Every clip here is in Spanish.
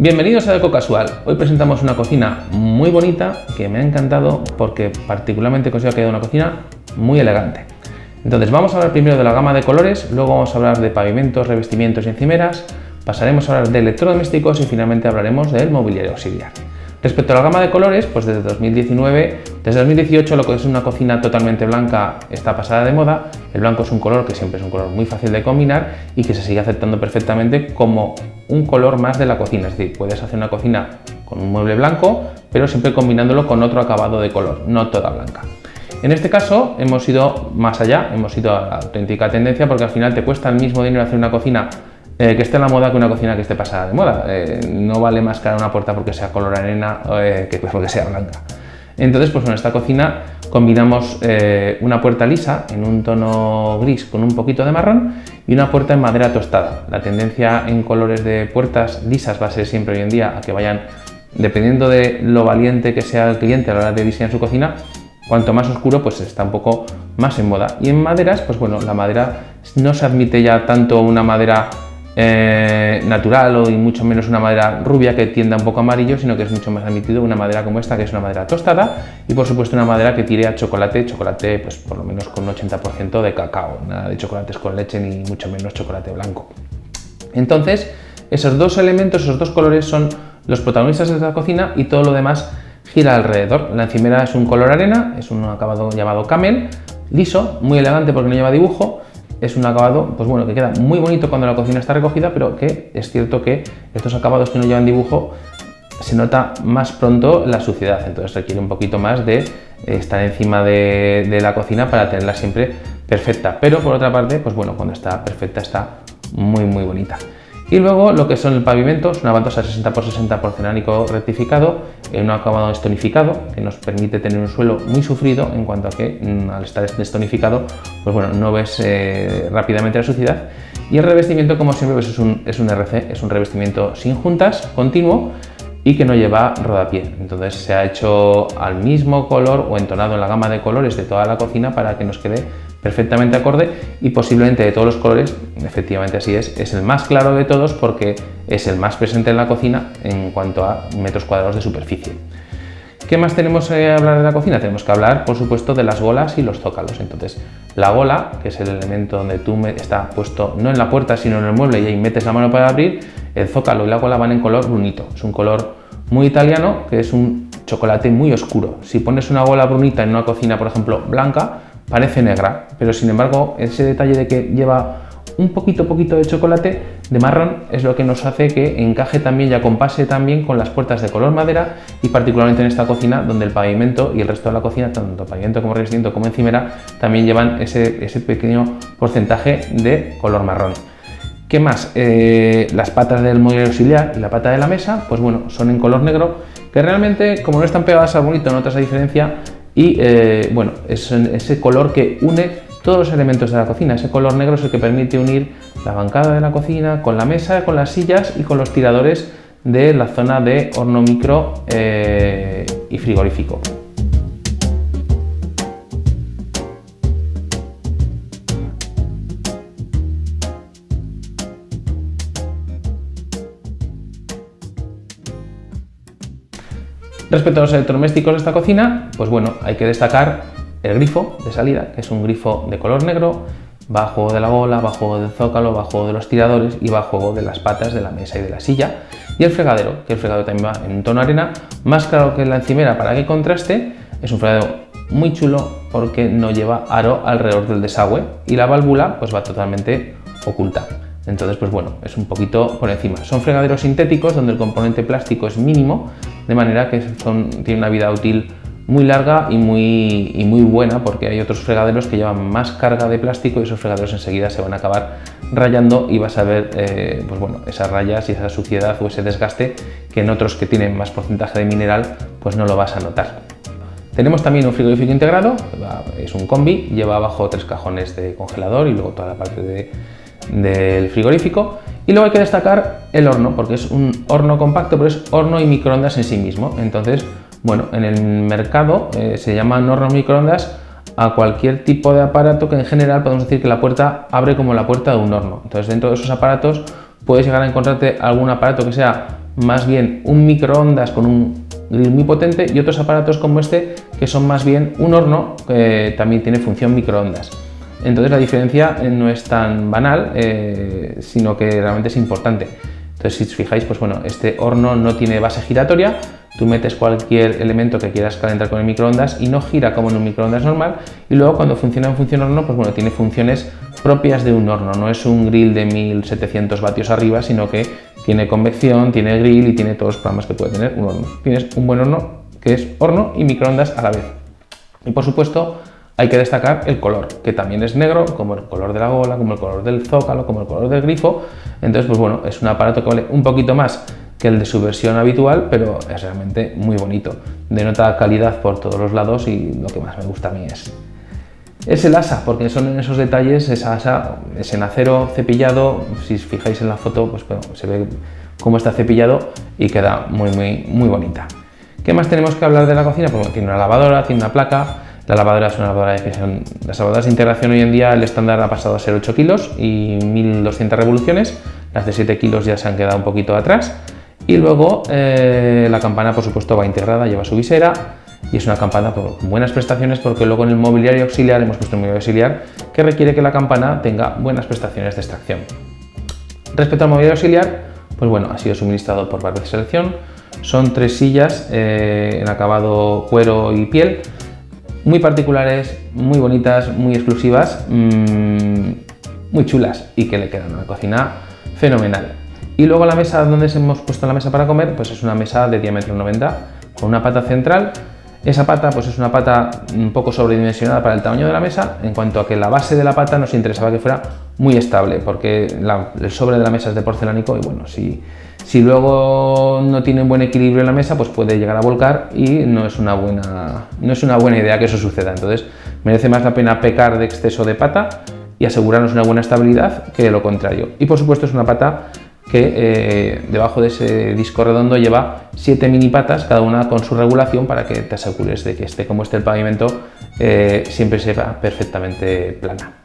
Bienvenidos a Deco Casual. Hoy presentamos una cocina muy bonita que me ha encantado porque particularmente considero que ha una cocina muy elegante. Entonces vamos a hablar primero de la gama de colores, luego vamos a hablar de pavimentos, revestimientos y encimeras, pasaremos a hablar de electrodomésticos y finalmente hablaremos del mobiliario auxiliar. Respecto a la gama de colores, pues desde 2019, desde 2018 lo que es una cocina totalmente blanca está pasada de moda. El blanco es un color que siempre es un color muy fácil de combinar y que se sigue aceptando perfectamente como un color más de la cocina. Es decir, puedes hacer una cocina con un mueble blanco, pero siempre combinándolo con otro acabado de color, no toda blanca. En este caso hemos ido más allá, hemos ido a la auténtica tendencia porque al final te cuesta el mismo dinero hacer una cocina eh, que esté en la moda que una cocina que esté pasada de moda. Eh, no vale más cara una puerta porque sea color arena eh, que porque sea blanca. Entonces, pues en esta cocina combinamos una puerta lisa en un tono gris con un poquito de marrón y una puerta en madera tostada. La tendencia en colores de puertas lisas va a ser siempre hoy en día a que vayan, dependiendo de lo valiente que sea el cliente a la hora de diseñar su cocina, cuanto más oscuro pues está un poco más en moda. Y en maderas, pues bueno, la madera no se admite ya tanto una madera eh, natural o y mucho menos una madera rubia que tienda un poco amarillo, sino que es mucho más admitido una madera como esta, que es una madera tostada y por supuesto una madera que tire a chocolate, chocolate pues por lo menos con un 80% de cacao, nada de chocolates con leche ni mucho menos chocolate blanco. Entonces, esos dos elementos, esos dos colores son los protagonistas de la cocina y todo lo demás gira alrededor. La encimera es un color arena, es un acabado llamado camel, liso, muy elegante porque no lleva dibujo es un acabado pues bueno, que queda muy bonito cuando la cocina está recogida, pero que es cierto que estos acabados que no llevan dibujo se nota más pronto la suciedad, entonces requiere un poquito más de estar encima de, de la cocina para tenerla siempre perfecta. Pero por otra parte, pues bueno, cuando está perfecta está muy muy bonita. Y luego lo que son el pavimento, es una baldosa 60x60 porcelánico rectificado, en un acabado estonificado, que nos permite tener un suelo muy sufrido en cuanto a que mm, al estar estonificado, pues bueno, no ves eh, rápidamente la suciedad. Y el revestimiento, como siempre, pues es, un, es un RC, es un revestimiento sin juntas, continuo, y que no lleva rodapié. Entonces se ha hecho al mismo color o entonado en la gama de colores de toda la cocina para que nos quede perfectamente acorde y posiblemente de todos los colores, efectivamente así es, es el más claro de todos porque es el más presente en la cocina en cuanto a metros cuadrados de superficie. ¿Qué más tenemos que hablar de la cocina? Tenemos que hablar, por supuesto, de las golas y los zócalos. Entonces, la gola, que es el elemento donde tú está puesto no en la puerta, sino en el mueble y ahí metes la mano para abrir, el zócalo y la gola van en color brunito. Es un color muy italiano, que es un chocolate muy oscuro. Si pones una gola brunita en una cocina, por ejemplo, blanca, parece negra, pero sin embargo ese detalle de que lleva un poquito poquito de chocolate de marrón es lo que nos hace que encaje también y acompase también con las puertas de color madera y particularmente en esta cocina donde el pavimento y el resto de la cocina, tanto pavimento como revestimiento como encimera, también llevan ese, ese pequeño porcentaje de color marrón. ¿Qué más? Eh, las patas del mueble auxiliar y la pata de la mesa, pues bueno, son en color negro, que realmente, como no están pegadas al bonito, notas la diferencia, y eh, bueno, es ese color que une todos los elementos de la cocina. Ese color negro es el que permite unir la bancada de la cocina con la mesa, con las sillas y con los tiradores de la zona de horno micro eh, y frigorífico. Respecto a los electrodomésticos de esta cocina, pues bueno, hay que destacar el grifo de salida, que es un grifo de color negro, juego de la gola, va a juego del zócalo, juego de los tiradores y juego de las patas de la mesa y de la silla. Y el fregadero, que el fregadero también va en tono arena, más claro que la encimera para que contraste, es un fregadero muy chulo porque no lleva aro alrededor del desagüe y la válvula pues va totalmente oculta. Entonces, pues bueno, es un poquito por encima. Son fregaderos sintéticos donde el componente plástico es mínimo, de manera que son, tiene una vida útil muy larga y muy, muy buena porque hay otros fregaderos que llevan más carga de plástico y esos fregaderos enseguida se van a acabar rayando y vas a ver eh, pues bueno, esas rayas y esa suciedad o ese desgaste que en otros que tienen más porcentaje de mineral pues no lo vas a notar. Tenemos también un frigorífico integrado, es un combi, lleva abajo tres cajones de congelador y luego toda la parte de, del frigorífico. Y luego hay que destacar el horno, porque es un horno compacto, pero es horno y microondas en sí mismo. Entonces, bueno, en el mercado eh, se llaman hornos microondas a cualquier tipo de aparato que en general podemos decir que la puerta abre como la puerta de un horno. Entonces, dentro de esos aparatos puedes llegar a encontrarte algún aparato que sea más bien un microondas con un grill muy potente y otros aparatos como este que son más bien un horno que también tiene función microondas. Entonces la diferencia no es tan banal, eh, sino que realmente es importante. Entonces si os fijáis, pues bueno, este horno no tiene base giratoria, tú metes cualquier elemento que quieras calentar con el microondas y no gira como en un microondas normal y luego cuando funciona en función horno, pues bueno, tiene funciones propias de un horno, no es un grill de 1700 vatios arriba, sino que tiene convección, tiene grill y tiene todos los programas que puede tener un horno. Tienes un buen horno que es horno y microondas a la vez. Y por supuesto hay que destacar el color, que también es negro, como el color de la gola, como el color del zócalo, como el color del grifo. Entonces, pues bueno, es un aparato que vale un poquito más que el de su versión habitual, pero es realmente muy bonito. Denota calidad por todos los lados y lo que más me gusta a mí es, es el asa, porque son esos detalles, esa asa es en acero cepillado, si os fijáis en la foto, pues bueno, se ve cómo está cepillado y queda muy, muy, muy bonita. ¿Qué más tenemos que hablar de la cocina? Pues tiene una lavadora, tiene una placa, la lavadora es una lavadora de presión. Las lavadoras de integración hoy en día el estándar ha pasado a ser 8 kilos y 1200 revoluciones, las de 7 kilos ya se han quedado un poquito atrás y luego eh, la campana por supuesto va integrada, lleva su visera, y es una campana con buenas prestaciones porque luego en el mobiliario auxiliar hemos puesto un mobiliario auxiliar que requiere que la campana tenga buenas prestaciones de extracción. Respecto al mobiliario auxiliar, pues bueno, ha sido suministrado por Barber Selección, son tres sillas eh, en acabado cuero y piel, muy particulares, muy bonitas, muy exclusivas, mmm, muy chulas y que le quedan a la cocina fenomenal. Y luego la mesa donde hemos puesto la mesa para comer, pues es una mesa de diámetro 90 con una pata central esa pata pues es una pata un poco sobredimensionada para el tamaño de la mesa, en cuanto a que la base de la pata nos interesaba que fuera muy estable, porque el sobre de la mesa es de porcelánico y bueno, si, si luego no tiene un buen equilibrio en la mesa, pues puede llegar a volcar y no es, una buena, no es una buena idea que eso suceda. Entonces merece más la pena pecar de exceso de pata y asegurarnos una buena estabilidad que lo contrario. Y por supuesto es una pata que eh, debajo de ese disco redondo lleva siete mini patas, cada una con su regulación para que te asegures de que esté como esté el pavimento eh, siempre sea perfectamente plana.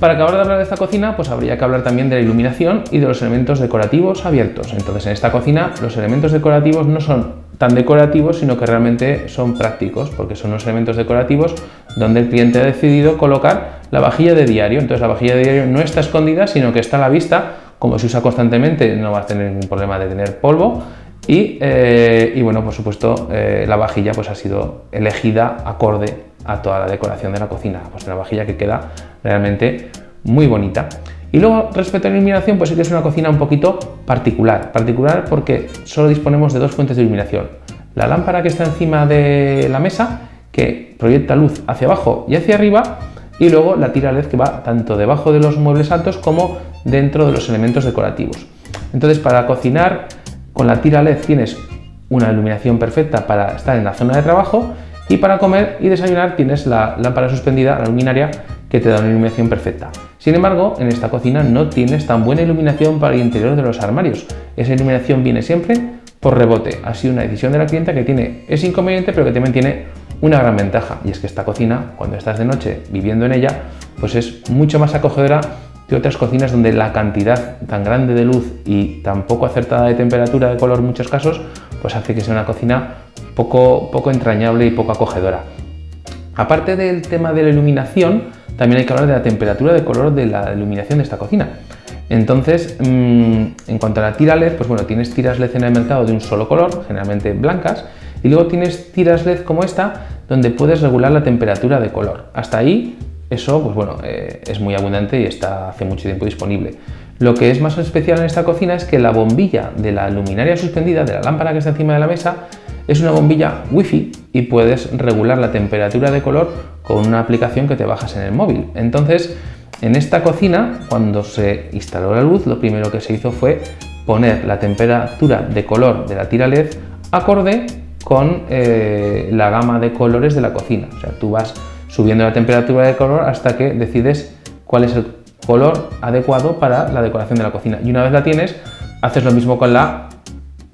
Para acabar de hablar de esta cocina, pues habría que hablar también de la iluminación y de los elementos decorativos abiertos. Entonces en esta cocina los elementos decorativos no son tan decorativos, sino que realmente son prácticos, porque son unos elementos decorativos donde el cliente ha decidido colocar la vajilla de diario. Entonces la vajilla de diario no está escondida, sino que está a la vista como se usa constantemente no vas a tener ningún problema de tener polvo y, eh, bueno, por supuesto eh, la vajilla pues ha sido elegida acorde a toda la decoración de la cocina, pues una vajilla que queda realmente muy bonita. Y luego respecto a la iluminación pues sí que es una cocina un poquito particular, particular porque solo disponemos de dos fuentes de iluminación. La lámpara que está encima de la mesa que proyecta luz hacia abajo y hacia arriba y luego la tira LED que va tanto debajo de los muebles altos como dentro de los elementos decorativos. Entonces para cocinar con la tira LED tienes una iluminación perfecta para estar en la zona de trabajo y para comer y desayunar tienes la lámpara suspendida, la luminaria, que te da una iluminación perfecta. Sin embargo, en esta cocina no tienes tan buena iluminación para el interior de los armarios. Esa iluminación viene siempre por rebote. Ha sido una decisión de la clienta que tiene ese inconveniente, pero que también tiene una gran ventaja y es que esta cocina, cuando estás de noche viviendo en ella, pues es mucho más acogedora que otras cocinas donde la cantidad tan grande de luz y tan poco acertada de temperatura de color en muchos casos, pues hace que sea una cocina poco, poco entrañable y poco acogedora. Aparte del tema de la iluminación, también hay que hablar de la temperatura de color de la iluminación de esta cocina. Entonces, mm, en cuanto a la tira LED, pues bueno, tienes tiras LED en el mercado de un solo color, generalmente blancas, y luego tienes tiras LED como esta, donde puedes regular la temperatura de color. Hasta ahí, eso pues bueno, eh, es muy abundante y está hace mucho tiempo disponible. Lo que es más especial en esta cocina es que la bombilla de la luminaria suspendida, de la lámpara que está encima de la mesa, es una bombilla wifi y puedes regular la temperatura de color con una aplicación que te bajas en el móvil. Entonces, en esta cocina, cuando se instaló la luz, lo primero que se hizo fue poner la temperatura de color de la tira LED acorde con eh, la gama de colores de la cocina. O sea, tú vas subiendo la temperatura de color hasta que decides cuál es el color adecuado para la decoración de la cocina. Y una vez la tienes, haces lo mismo con la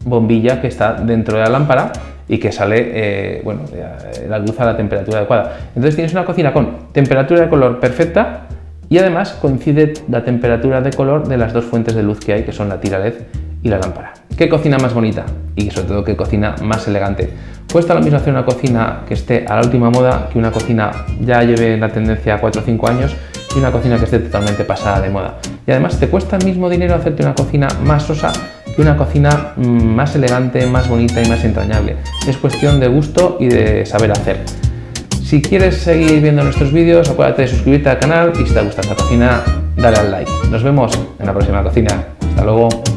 bombilla que está dentro de la lámpara y que sale eh, bueno, eh, la luz a la temperatura adecuada. Entonces tienes una cocina con temperatura de color perfecta y además coincide la temperatura de color de las dos fuentes de luz que hay, que son la tira LED la lámpara. ¿Qué cocina más bonita? Y sobre todo, ¿qué cocina más elegante? Cuesta lo mismo hacer una cocina que esté a la última moda que una cocina ya lleve la tendencia 4 o 5 años y una cocina que esté totalmente pasada de moda. Y además te cuesta el mismo dinero hacerte una cocina más sosa que una cocina mm, más elegante, más bonita y más entrañable. Es cuestión de gusto y de saber hacer. Si quieres seguir viendo nuestros vídeos, acuérdate de suscribirte al canal y si te gusta esta cocina, dale al like. Nos vemos en la próxima cocina. Hasta luego.